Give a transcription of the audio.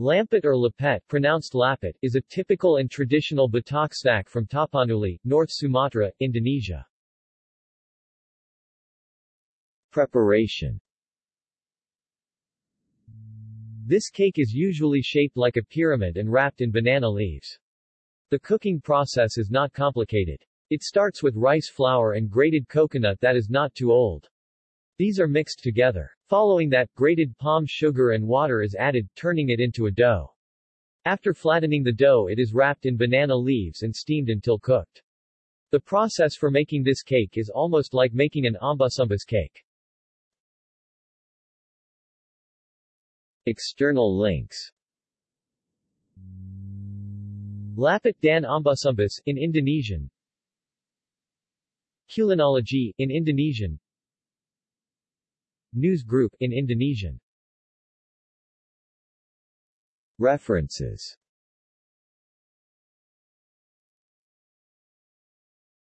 Lampet or lapet pronounced lapet, is a typical and traditional Batak snack from Tapanuli, North Sumatra, Indonesia. Preparation This cake is usually shaped like a pyramid and wrapped in banana leaves. The cooking process is not complicated. It starts with rice flour and grated coconut that is not too old. These are mixed together. Following that, grated palm sugar and water is added, turning it into a dough. After flattening the dough it is wrapped in banana leaves and steamed until cooked. The process for making this cake is almost like making an ombus-ombus cake. External links Lapet dan Ombus-ombus in Indonesian Kulinologi in Indonesian News Group in Indonesian. References